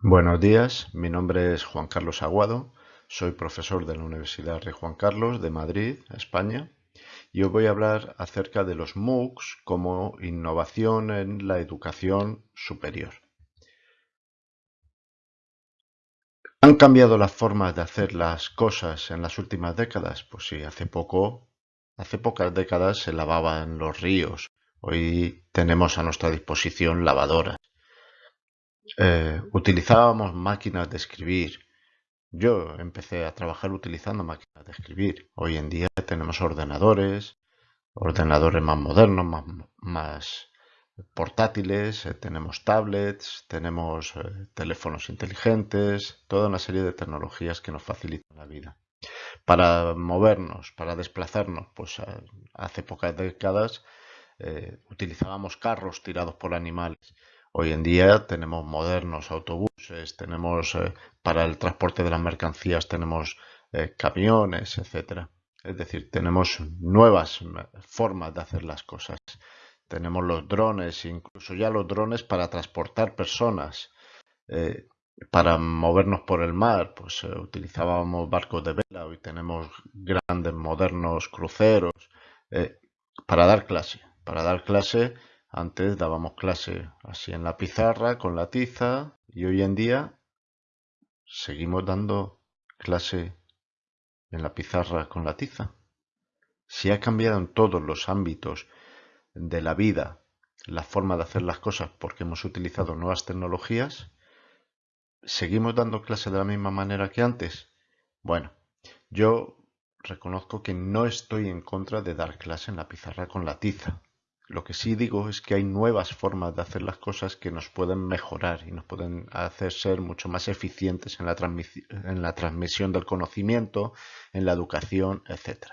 Buenos días, mi nombre es Juan Carlos Aguado, soy profesor de la Universidad Rey Juan Carlos de Madrid, España, y hoy voy a hablar acerca de los MOOCs como innovación en la educación superior. ¿Han cambiado las formas de hacer las cosas en las últimas décadas? Pues sí, hace poco, hace pocas décadas se lavaban los ríos. Hoy tenemos a nuestra disposición lavadoras. Eh, utilizábamos máquinas de escribir. Yo empecé a trabajar utilizando máquinas de escribir. Hoy en día tenemos ordenadores, ordenadores más modernos, más, portátiles, eh, tenemos tablets, tenemos eh, teléfonos inteligentes, toda una serie de tecnologías que nos facilitan la vida. Para movernos, para desplazarnos, pues hace pocas décadas utilizábamos carros tirados por animales. Hoy en día tenemos modernos autobuses, tenemos eh, para el transporte de las mercancías tenemos eh, camiones, etcétera. Es decir, tenemos nuevas formas de hacer las cosas. Tenemos los drones, incluso ya los drones para transportar personas. Eh, para movernos por el mar, pues utilizábamos barcos de vela, hoy tenemos grandes modernos cruceros para dar clase. Para dar clase antes dábamos clase así en la pizarra con la tiza y hoy en día seguimos dando clase en la pizarra con la tiza. Si ha cambiado en todos los ámbitos de la vida la forma de hacer las cosas porque hemos utilizado nuevas tecnologías, ¿seguimos dando clase de la misma manera que antes? Bueno, yo reconozco que no estoy en contra de dar clase en la pizarra con la tiza. Lo que sí digo es que hay nuevas formas de hacer las cosas que nos pueden mejorar y nos pueden hacer ser mucho más eficientes en la, transmisión del conocimiento, en la educación, etc.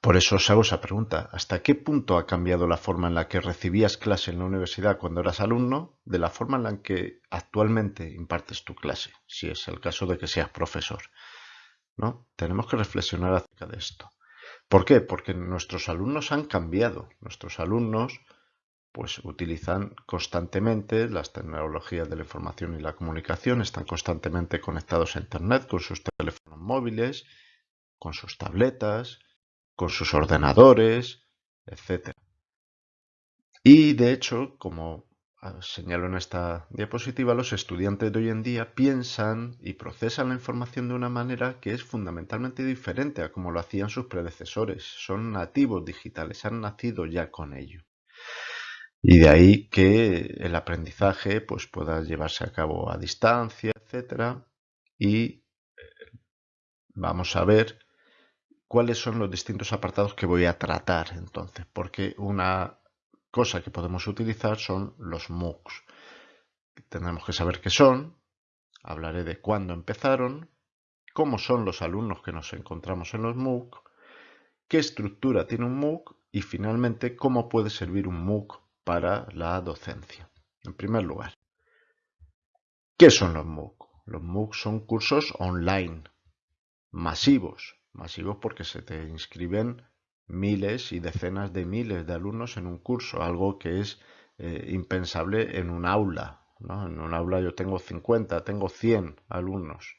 Por eso os hago esa pregunta. ¿Hasta qué punto ha cambiado la forma en la que recibías clase en la universidad cuando eras alumno de la forma en la que actualmente impartes tu clase, si es el caso de que seas profesor? ¿No? Tenemos que reflexionar acerca de esto. ¿Por qué? Porque nuestros alumnos han cambiado. Nuestros alumnos pues utilizan constantemente las tecnologías de la información y la comunicación, están constantemente conectados a Internet con sus teléfonos móviles, con sus tabletas, con sus ordenadores, etc. Y de hecho, como señalo en esta diapositiva, los estudiantes de hoy en día piensan y procesan la información de una manera que es fundamentalmente diferente a como lo hacían sus predecesores. Son nativos digitales, han nacido ya con ello. Y de ahí que el aprendizaje pues, pueda llevarse a cabo a distancia, etc. Y eh, vamos a ver cuáles son los distintos apartados que voy a tratar entonces, porque una cosa que podemos utilizar son los MOOCs. Tenemos que saber qué son, hablaré de cuándo empezaron, cómo son los alumnos que nos encontramos en los MOOC, qué estructura tiene un MOOC y finalmente cómo puede servir un MOOC para la docencia. En primer lugar, ¿qué son los MOOC? Los MOOC son cursos online, masivos, masivos porque se te inscriben miles y decenas de miles de alumnos en un curso, algo que es eh, impensable en un aula. En un aula yo tengo 50, tengo 100 alumnos.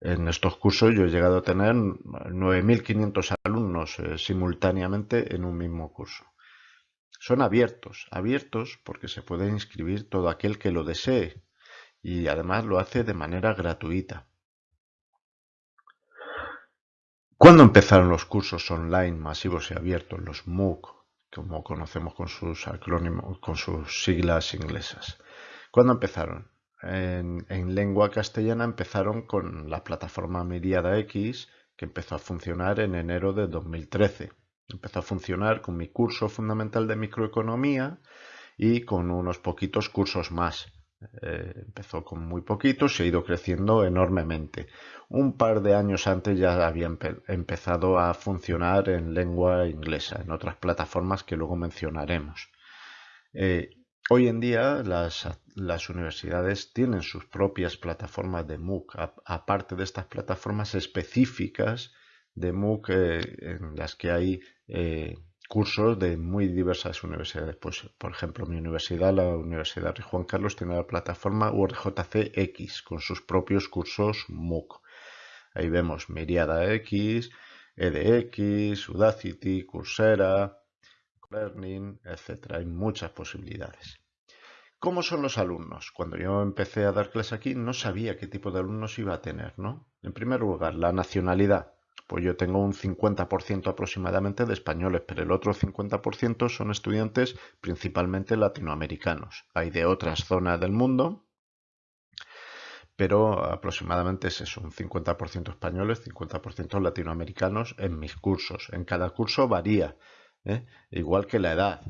En estos cursos yo he llegado a tener 9.500 alumnos eh, simultáneamente en un mismo curso. Son abiertos, abiertos porque se puede inscribir todo aquel que lo desee y además lo hace de manera gratuita. ¿Cuándo empezaron los cursos online masivos y abiertos, los MOOC, como conocemos con sus acrónimos, con sus siglas inglesas? ¿Cuándo empezaron? En, lengua castellana empezaron con la plataforma Miriada X, que empezó a funcionar en enero de 2013. Empezó a funcionar con mi curso fundamental de microeconomía y con unos poquitos cursos más. Eh, empezó con muy poquitos y ha ido creciendo enormemente. Un par de años antes ya había empezado a funcionar en lengua inglesa, en otras plataformas que luego mencionaremos. Eh, hoy en día las, universidades tienen sus propias plataformas de MOOC, aparte de estas plataformas específicas de MOOC eh, en las que hay cursos de muy diversas universidades. Pues, por ejemplo, mi universidad, la Universidad de Juan Carlos, tiene la plataforma URJCX con sus propios cursos MOOC. Ahí vemos Miriada X, EDX, Udacity, Coursera, Learning, etc. Hay muchas posibilidades. ¿Cómo son los alumnos? Cuando yo empecé a dar clases aquí no sabía qué tipo de alumnos iba a tener, ¿no? En primer lugar, la nacionalidad. Pues yo tengo un 50% aproximadamente de españoles, pero el otro 50% son estudiantes principalmente latinoamericanos. Hay de otras zonas del mundo, pero aproximadamente es eso, un 50% españoles, 50% latinoamericanos en mis cursos. En cada curso varía, ¿eh? igual que la edad,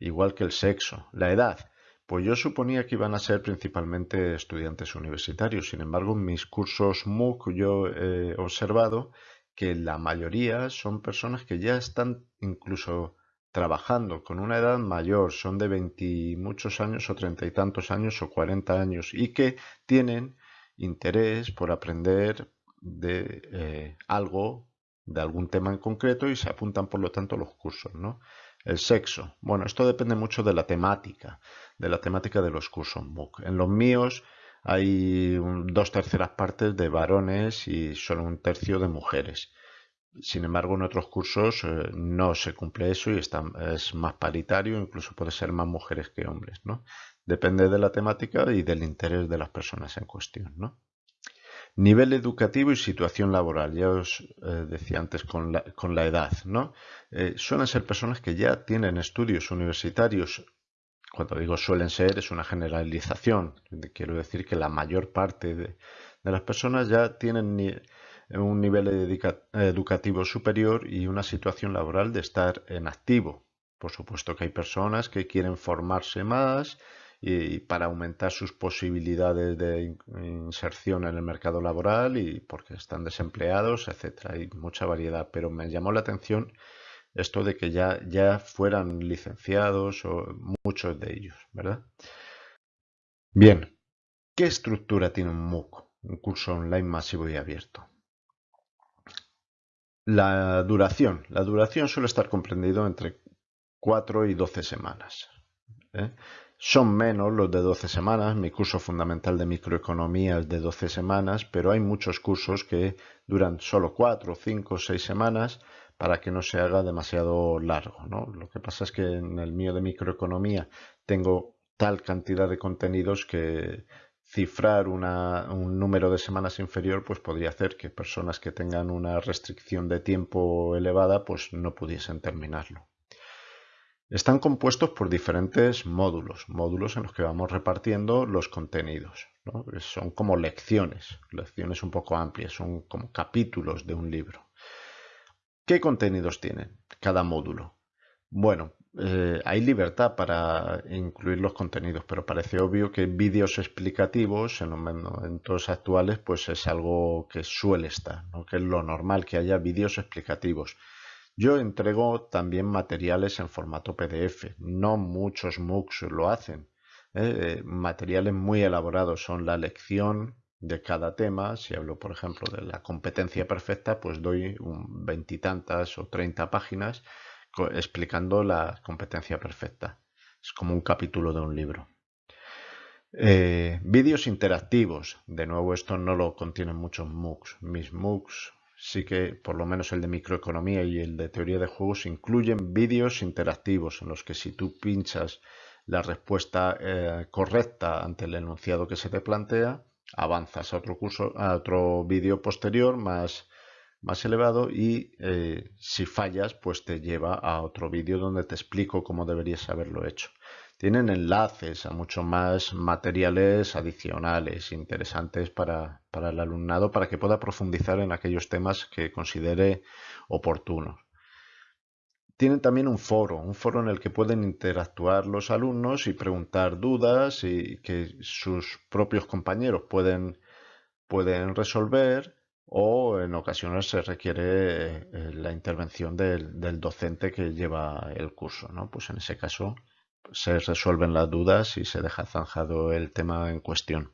igual que el sexo. La edad, pues yo suponía que iban a ser principalmente estudiantes universitarios. Sin embargo, en mis cursos MOOC yo he observado que la mayoría son personas que ya están incluso trabajando con una edad mayor, son de 20 muchos años o treinta y tantos años o 40 años y que tienen interés por aprender de eh, algo, de algún tema en concreto y se apuntan por lo tanto los cursos, ¿no? El sexo. Bueno, esto depende mucho de la temática, de la temática de los cursos MOOC. En los míos hay dos terceras partes de varones y solo un tercio de mujeres. Sin embargo, en otros cursos eh, no se cumple eso y es más paritario, incluso puede ser más mujeres que hombres, ¿no? Depende de la temática y del interés de las personas en cuestión. Nivel educativo y situación laboral. Ya os eh, decía antes con la, edad, ¿no? Eh, suelen ser personas que ya tienen estudios universitarios. Cuando digo suelen ser, es una generalización. Quiero decir que la mayor parte de, las personas ya tienen un nivel educativo superior y una situación laboral de estar en activo. Por supuesto que hay personas que quieren formarse más y para aumentar sus posibilidades de inserción en el mercado laboral y porque están desempleados, etcétera. Hay mucha variedad, pero me llamó la atención esto de que ya, ya fueran licenciados o muchos de ellos, ¿verdad? Bien, ¿qué estructura tiene un MOOC, un curso online masivo y abierto? La duración. La duración suele estar comprendido entre 4 y 12 semanas. ¿eh? Son menos los de 12 semanas, mi curso fundamental de microeconomía es de 12 semanas, pero hay muchos cursos que duran solo 4, 5, 6 semanas para que no se haga demasiado largo. ¿no? Lo que pasa es que en el mío de microeconomía tengo tal cantidad de contenidos que cifrar un número de semanas inferior pues podría hacer que personas que tengan una restricción de tiempo elevada pues no pudiesen terminarlo. Están compuestos por diferentes módulos, módulos en los que vamos repartiendo los contenidos. Son como lecciones, lecciones un poco amplias, son como capítulos de un libro. ¿Qué contenidos tienen cada módulo? Bueno, eh, hay libertad para incluir los contenidos, pero parece obvio que vídeos explicativos en los momentos actuales pues es algo que suele estar, que es lo normal que haya vídeos explicativos. Yo entrego también materiales en formato PDF. No muchos MOOCs lo hacen. ¿eh? Eh, materiales muy elaborados son la lección de cada tema. Si hablo, por ejemplo, de la competencia perfecta, pues doy veintitantas o treinta páginas explicando la competencia perfecta. Es como un capítulo de un libro. Eh, vídeos interactivos. De nuevo, esto no lo contienen muchos MOOCs. Mis MOOCs sí que por lo menos el de microeconomía y el de teoría de juegos incluyen vídeos interactivos en los que si tú pinchas la respuesta eh, correcta ante el enunciado que se te plantea, avanzas a otro curso, a otro vídeo posterior más, más elevado y eh, si fallas, pues te lleva a otro vídeo donde te explico cómo deberías haberlo hecho tienen enlaces a mucho más materiales adicionales interesantes para, el alumnado para que pueda profundizar en aquellos temas que considere oportunos. Tienen también un foro, un foro en el que pueden interactuar los alumnos y preguntar dudas y que sus propios compañeros pueden, pueden resolver o en ocasiones se requiere eh, la intervención del, docente que lleva el curso. ¿no? Pues en ese caso se resuelven las dudas y se deja zanjado el tema en cuestión.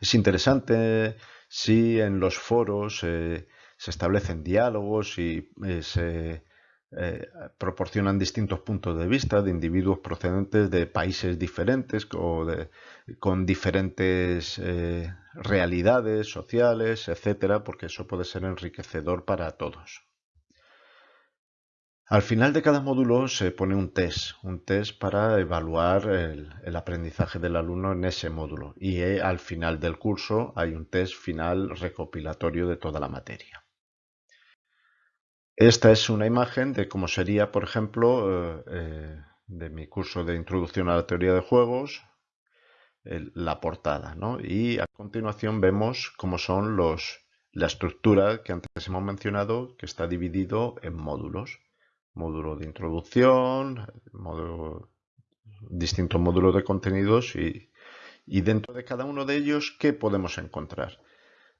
Es interesante si en los foros eh, se establecen diálogos y eh, se eh, proporcionan distintos puntos de vista de individuos procedentes de países diferentes o con diferentes eh, realidades sociales, etcétera, porque eso puede ser enriquecedor para todos. Al final de cada módulo se pone un test, un test para evaluar el, aprendizaje del alumno en ese módulo y eh, al final del curso hay un test final recopilatorio de toda la materia. Esta es una imagen de cómo sería, por ejemplo, eh, eh, de mi curso de Introducción a la Teoría de Juegos, la portada. ¿no? Y a continuación vemos cómo son los, la estructura que antes hemos mencionado, que está dividido en módulos. Módulo de introducción, módulo, distintos módulos de contenidos y, y dentro de cada uno de ellos, ¿qué podemos encontrar?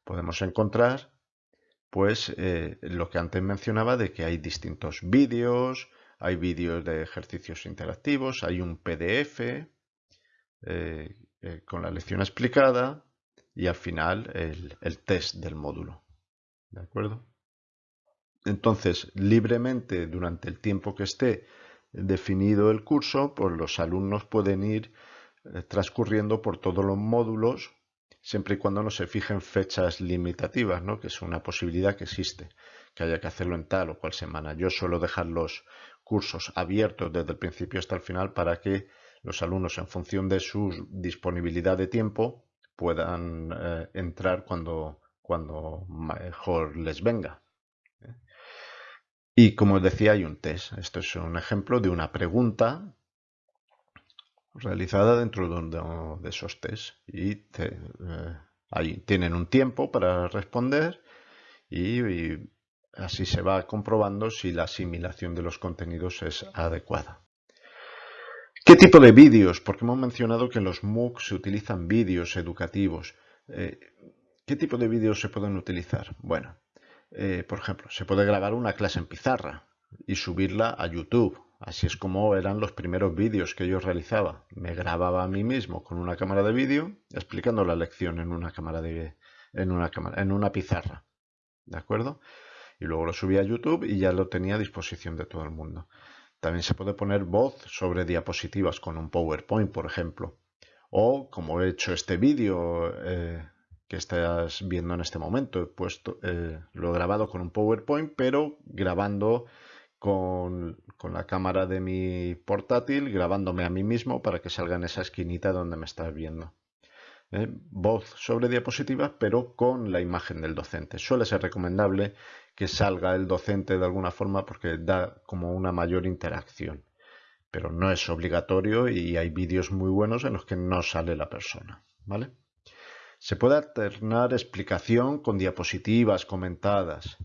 Podemos encontrar pues lo que antes mencionaba de que hay distintos vídeos, hay vídeos de ejercicios interactivos, hay un PDF eh, eh, con la lección explicada y al final el, el, test del módulo. ¿De acuerdo? Entonces, libremente durante el tiempo que esté definido el curso, pues los alumnos pueden ir transcurriendo por todos los módulos siempre y cuando no se fijen fechas limitativas, ¿no? que es una posibilidad que existe, que haya que hacerlo en tal o cual semana. Yo suelo dejar los cursos abiertos desde el principio hasta el final para que los alumnos, en función de su disponibilidad de tiempo, puedan eh, entrar cuando, cuando mejor les venga. ¿eh? Y como decía, hay un test. Esto es un ejemplo de una pregunta realizada dentro de uno de esos test y eh, ahí tienen un tiempo para responder y, así se va comprobando si la asimilación de los contenidos es adecuada. ¿Qué tipo de vídeos? Porque hemos mencionado que en los MOOC se utilizan vídeos educativos. Eh, ¿Qué tipo de vídeos se pueden utilizar? Bueno, eh, por ejemplo, se puede grabar una clase en pizarra y subirla a YouTube Así es como eran los primeros vídeos que yo realizaba. Me grababa a mí mismo con una cámara de vídeo explicando la lección en una cámara en una pizarra. ¿De acuerdo? Y luego lo subía a YouTube y ya lo tenía a disposición de todo el mundo. También se puede poner voz sobre diapositivas con un PowerPoint, por ejemplo. O como he hecho este vídeo eh, que estás viendo en este momento, he puesto, eh, lo he grabado con un PowerPoint, pero grabando con, la cámara de mi portátil grabándome a mí mismo para que salga en esa esquinita donde me estás viendo. ¿Eh? Voz sobre diapositivas, pero con la imagen del docente. Suele ser recomendable que salga el docente de alguna forma porque da como una mayor interacción. Pero no es obligatorio y hay vídeos muy buenos en los que no sale la persona. ¿vale? Se puede alternar explicación con diapositivas comentadas.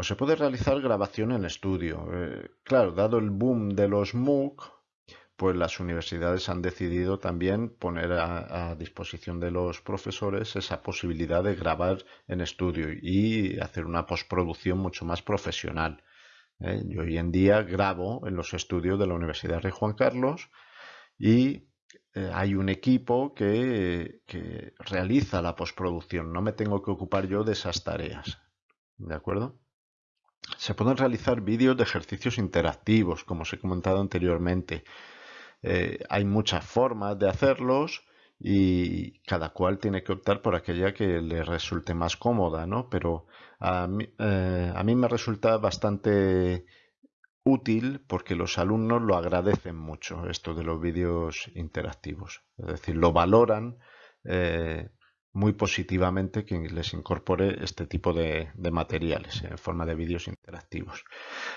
O se puede realizar grabación en estudio. Eh, claro, dado el boom de los MOOC, pues las universidades han decidido también poner a, disposición de los profesores esa posibilidad de grabar en estudio y hacer una postproducción mucho más profesional. ¿eh? Yo hoy en día grabo en los estudios de la Universidad Rey Juan Carlos y eh, hay un equipo que, que realiza la postproducción. No me tengo que ocupar yo de esas tareas. ¿De acuerdo? Se pueden realizar vídeos de ejercicios interactivos, como os he comentado anteriormente. Eh, hay muchas formas de hacerlos y cada cual tiene que optar por aquella que le resulte más cómoda, ¿no? Pero a mí, eh, a me resulta bastante útil porque los alumnos lo agradecen mucho, esto de los vídeos interactivos. Es decir, lo valoran eh, muy positivamente que les incorpore este tipo de, materiales en forma de vídeos interactivos.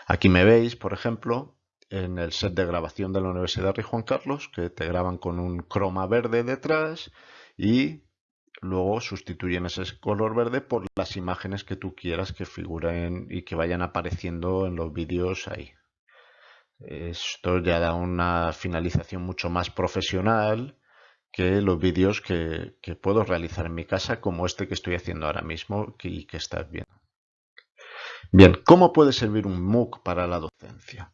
Aquí me veis, por ejemplo, en el set de grabación de la Universidad Rey Juan Carlos, que te graban con un croma verde detrás y luego sustituyen ese color verde por las imágenes que tú quieras que figuren y que vayan apareciendo en los vídeos ahí. Esto ya da una finalización mucho más profesional que los vídeos que, puedo realizar en mi casa como este que estoy haciendo ahora mismo y que estás viendo. Bien, ¿cómo puede servir un MOOC para la docencia?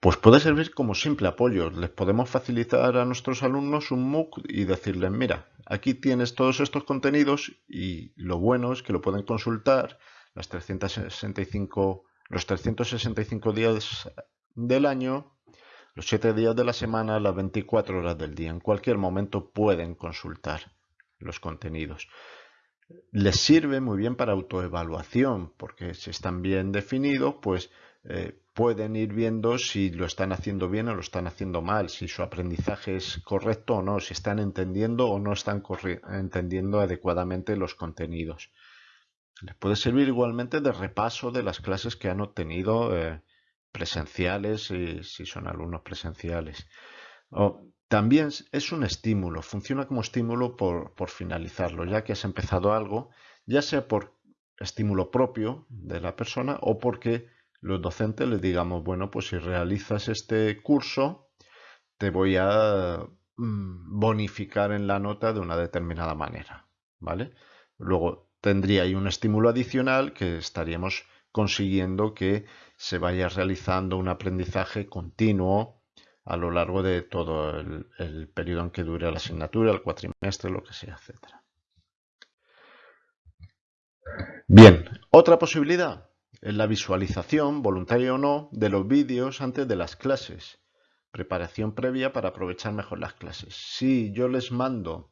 Pues puede servir como simple apoyo. Les podemos facilitar a nuestros alumnos un MOOC y decirles, mira, aquí tienes todos estos contenidos y lo bueno es que lo pueden consultar las 365 los 365 días del año, los 7 días de la semana, las 24 horas del día. En cualquier momento pueden consultar los contenidos. Les sirve muy bien para autoevaluación, porque si están bien definidos, pues eh, pueden ir viendo si lo están haciendo bien o lo están haciendo mal, si su aprendizaje es correcto o no, si están entendiendo o no están entendiendo adecuadamente los contenidos. Les puede servir igualmente de repaso de las clases que han obtenido eh, presenciales, si, si son alumnos presenciales. también es un estímulo, funciona como estímulo por, por finalizarlo, ya que has empezado algo, ya sea por estímulo propio de la persona o porque los docentes les digamos, bueno, pues si realizas este curso, te voy a mm, bonificar en la nota de una determinada manera, ¿vale? Luego tendría ahí un estímulo adicional que estaríamos consiguiendo que se vaya realizando un aprendizaje continuo a lo largo de todo el, periodo en que dure la asignatura, el cuatrimestre, lo que sea, etc. Bien, otra posibilidad, en la visualización, voluntaria o no, de los vídeos antes de las clases. Preparación previa para aprovechar mejor las clases. Si yo les mando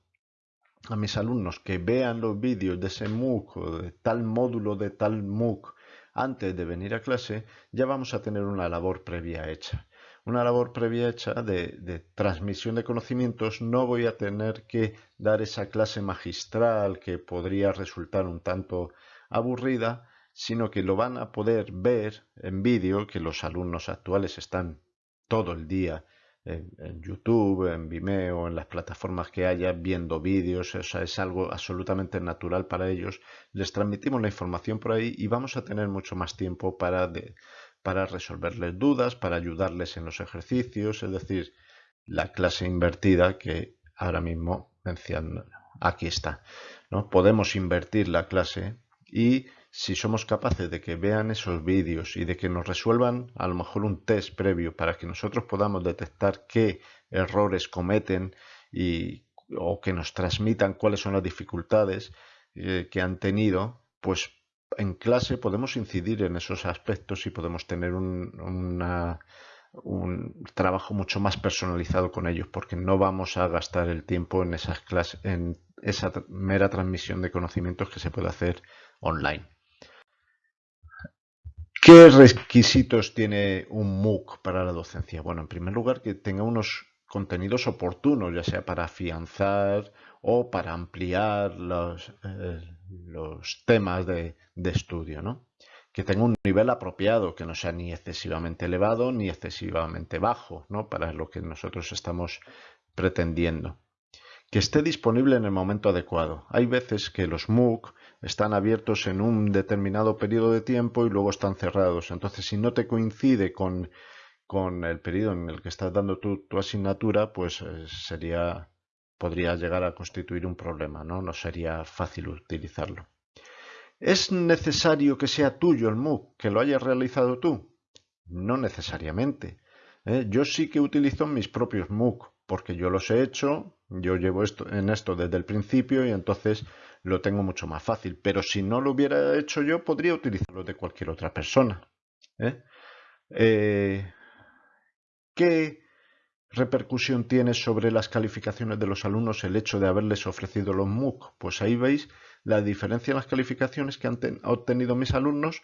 a mis alumnos que vean los vídeos de ese MOOC o de tal módulo de tal MOOC antes de venir a clase, ya vamos a tener una labor previa hecha. Una labor previa hecha de, de transmisión de conocimientos. No voy a tener que dar esa clase magistral que podría resultar un tanto aburrida, sino que lo van a poder ver en vídeo, que los alumnos actuales están todo el día en, YouTube, en Vimeo, en las plataformas que haya, viendo vídeos, o es algo absolutamente natural para ellos. Les transmitimos la información por ahí y vamos a tener mucho más tiempo para, para resolverles dudas, para ayudarles en los ejercicios, es decir, la clase invertida que ahora mismo menciono, aquí está. ¿no? Podemos invertir la clase y si somos capaces de que vean esos vídeos y de que nos resuelvan a lo mejor un test previo para que nosotros podamos detectar qué errores cometen y, o que nos transmitan cuáles son las dificultades eh, que han tenido, pues en clase podemos incidir en esos aspectos y podemos tener un, un trabajo mucho más personalizado con ellos porque no vamos a gastar el tiempo en esas clases en esa mera transmisión de conocimientos que se puede hacer online. ¿Qué requisitos tiene un MOOC para la docencia? Bueno, en primer lugar, que tenga unos contenidos oportunos, ya sea para afianzar o para ampliar los, eh, los temas de, de, estudio, ¿no? Que tenga un nivel apropiado, que no sea ni excesivamente elevado ni excesivamente bajo, ¿no? Para lo que nosotros estamos pretendiendo. Que esté disponible en el momento adecuado. Hay veces que los MOOC están abiertos en un determinado periodo de tiempo y luego están cerrados. Entonces, si no te coincide con, con el periodo en el que estás dando tu, tu asignatura, pues eh, sería podría llegar a constituir un problema, ¿no? No sería fácil utilizarlo. ¿Es necesario que sea tuyo el MOOC, que lo hayas realizado tú? No necesariamente. ¿eh? Yo sí que utilizo mis propios MOOC, porque yo los he hecho, yo llevo esto, en esto desde el principio y entonces lo tengo mucho más fácil. Pero si no lo hubiera hecho yo, podría utilizarlo de cualquier otra persona. ¿eh? Eh, qué repercusión tiene sobre las calificaciones de los alumnos el hecho de haberles ofrecido los MOOC? Pues ahí veis la diferencia en las calificaciones que han obtenido mis alumnos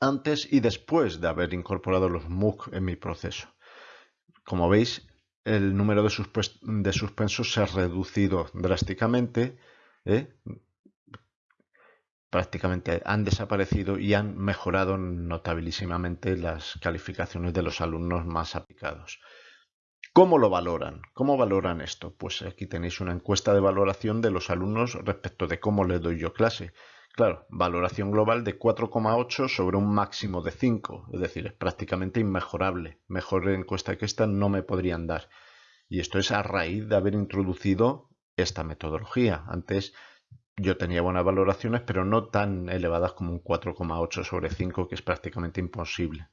antes y después de haber incorporado los MOOC en mi proceso. Como veis, el número de, suspensos se ha reducido drásticamente ¿eh? prácticamente han desaparecido y han mejorado notabilísimamente las calificaciones de los alumnos más aplicados. ¿Cómo lo valoran? ¿Cómo valoran esto? Pues aquí tenéis una encuesta de valoración de los alumnos respecto de cómo les doy yo clase. Claro, valoración global de 4,8 sobre un máximo de 5, es decir, es prácticamente inmejorable. Mejor encuesta que esta no me podrían dar. Y esto es a raíz de haber introducido esta metodología. Antes yo tenía buenas valoraciones, pero no tan elevadas como un 4,8 sobre 5, que es prácticamente imposible.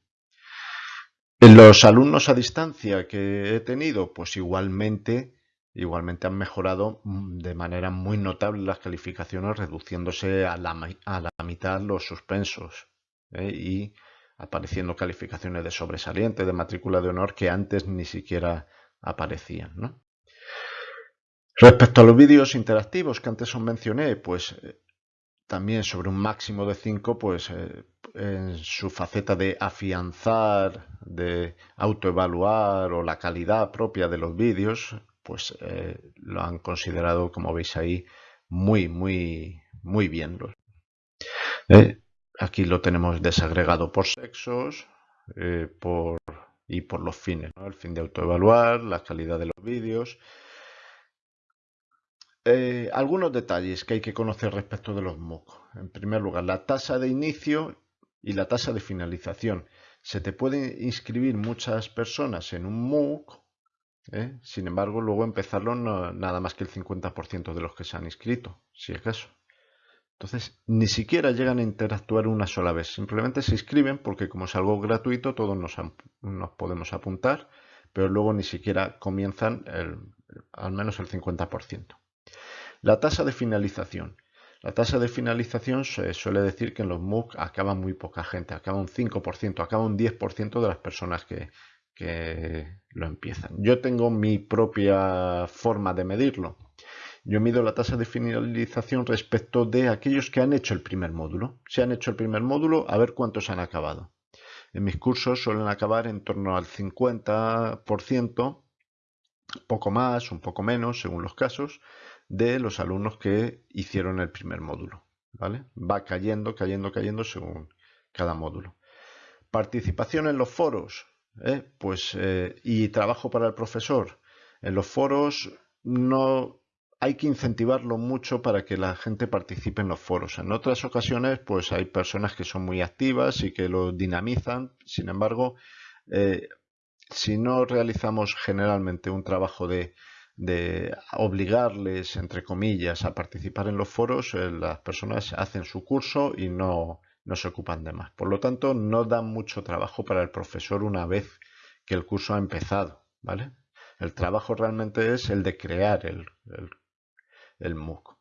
En los alumnos a distancia que he tenido, pues igualmente, igualmente han mejorado de manera muy notable las calificaciones, reduciéndose a la, a la mitad los suspensos. ¿eh? Y apareciendo calificaciones de sobresaliente, de matrícula de honor que antes ni siquiera aparecían. ¿no? Respecto a los vídeos interactivos que antes os mencioné, pues eh, también sobre un máximo de 5, pues eh, en su faceta de afianzar, de autoevaluar o la calidad propia de los vídeos, pues eh, lo han considerado, como veis ahí, muy, muy, muy bien. Eh, aquí lo tenemos desagregado por sexos por, y por los fines, el fin de autoevaluar, la calidad de los vídeos, eh, algunos detalles que hay que conocer respecto de los MOOC. En primer lugar, la tasa de inicio y la tasa de finalización. Se te pueden inscribir muchas personas en un MOOC, ¿eh? sin embargo, luego empezarlo no, nada más que el 50% de los que se han inscrito, si es caso. Entonces, ni siquiera llegan a interactuar una sola vez. Simplemente se inscriben porque como es algo gratuito, todos nos, nos podemos apuntar, pero luego ni siquiera comienzan al menos el 50%. La tasa de finalización. La tasa de finalización se suele decir que en los MOOC acaba muy poca gente, acaba un 5%, acaba un 10% de las personas que, lo empiezan. Yo tengo mi propia forma de medirlo. Yo mido la tasa de finalización respecto de aquellos que han hecho el primer módulo. Si han hecho el primer módulo, a ver cuántos han acabado. En mis cursos suelen acabar en torno al 50%, poco más, un poco menos, según los casos, de los alumnos que hicieron el primer módulo. ¿vale? Va cayendo, cayendo, cayendo según cada módulo. Participación en los foros ¿eh? pues, eh, y trabajo para el profesor. En los foros no hay que incentivarlo mucho para que la gente participe en los foros. En otras ocasiones, pues hay personas que son muy activas y que lo dinamizan. Sin embargo, eh, si no realizamos generalmente un trabajo de obligarles, entre comillas, a participar en los foros, las personas hacen su curso y no, no se ocupan de más. Por lo tanto, no da mucho trabajo para el profesor una vez que el curso ha empezado, ¿vale? El trabajo realmente es el de crear el, el, MOOC.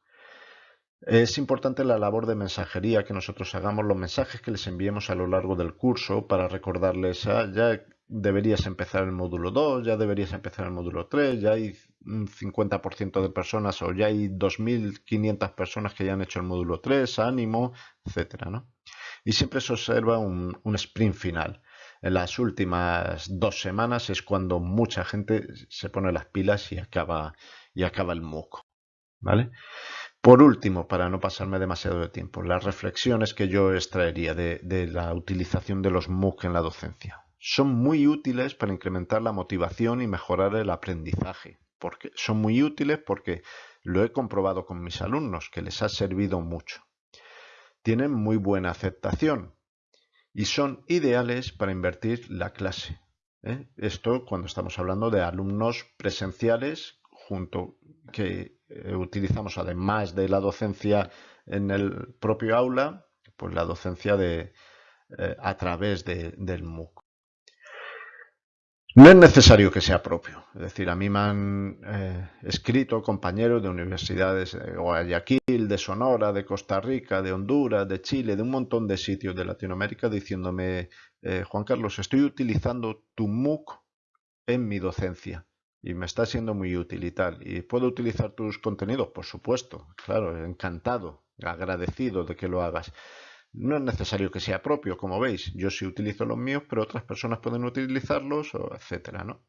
Es importante la labor de mensajería que nosotros hagamos, los mensajes que les enviemos a lo largo del curso para recordarles, ah, ya deberías empezar el módulo 2, ya deberías empezar el módulo 3, ya hay un 50% de personas o ya hay 2.500 personas que ya han hecho el módulo 3, ánimo, etcétera, ¿no? Y siempre se observa un, sprint final. En las últimas dos semanas es cuando mucha gente se pone las pilas y acaba, y acaba el MOOC. ¿Vale? Por último, para no pasarme demasiado de tiempo, las reflexiones que yo extraería de, de la utilización de los MOOC en la docencia. Son muy útiles para incrementar la motivación y mejorar el aprendizaje porque son muy útiles porque lo he comprobado con mis alumnos, que les ha servido mucho. Tienen muy buena aceptación y son ideales para invertir la clase. ¿eh? Esto cuando estamos hablando de alumnos presenciales junto que eh, utilizamos además de la docencia en el propio aula, pues la docencia de, eh, a través del MOOC. No es necesario que sea propio. Es decir, a mí me han eh, escrito compañeros de universidades de Guayaquil, de Sonora, de Costa Rica, de Honduras, de Chile, de un montón de sitios de Latinoamérica diciéndome, eh, Juan Carlos, estoy utilizando tu MOOC en mi docencia y me está siendo muy útil y tal. ¿Y puedo utilizar tus contenidos? Por supuesto, claro, encantado, agradecido de que lo hagas. No es necesario que sea propio, como veis. Yo sí utilizo los míos, pero otras personas pueden utilizarlos, etcétera, ¿no?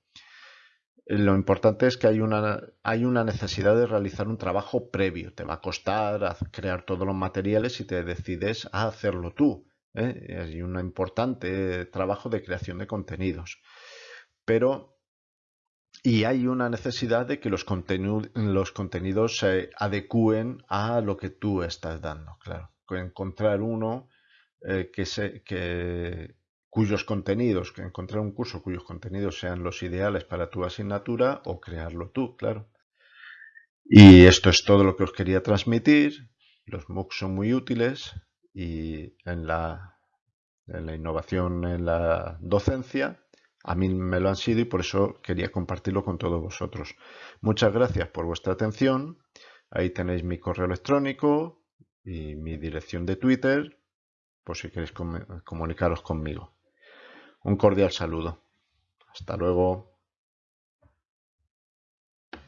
Eh, lo importante es que hay una, hay una necesidad de realizar un trabajo previo. Te va a costar crear todos los materiales y te decides a hacerlo tú. ¿eh? Hay un importante trabajo de creación de contenidos. Pero, y hay una necesidad de que los, los contenidos se adecúen a lo que tú estás dando, claro encontrar uno eh, que, se, que cuyos contenidos, que encontrar un curso cuyos contenidos sean los ideales para tu asignatura o crearlo tú, claro. Y esto es todo lo que os quería transmitir. Los MOOCs son muy útiles y en la, en la innovación en la docencia a mí me lo han sido y por eso quería compartirlo con todos vosotros. Muchas gracias por vuestra atención. Ahí tenéis mi correo electrónico, y mi dirección de Twitter por si queréis comunicaros conmigo. Un cordial saludo. Hasta luego.